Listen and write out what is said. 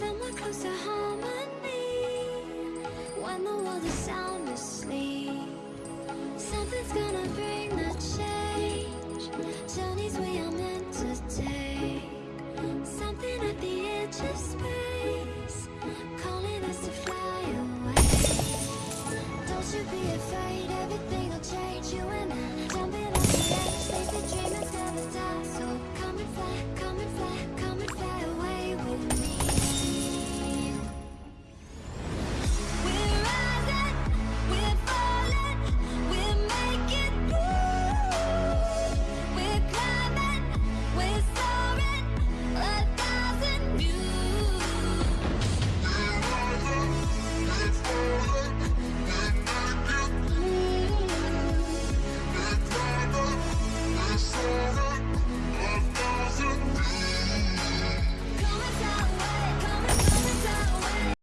Then we're close to harmony When the world is sound asleep. Something's gonna bring the change Journeys we are meant to take. Something at the edge of space Calling us to fly away. Don't you be afraid, everything'll change. You and I,